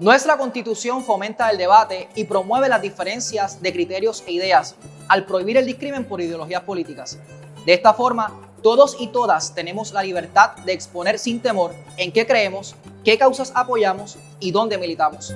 Nuestra constitución fomenta el debate y promueve las diferencias de criterios e ideas al prohibir el discrimen por ideologías políticas. De esta forma, todos y todas tenemos la libertad de exponer sin temor en qué creemos, qué causas apoyamos y dónde militamos.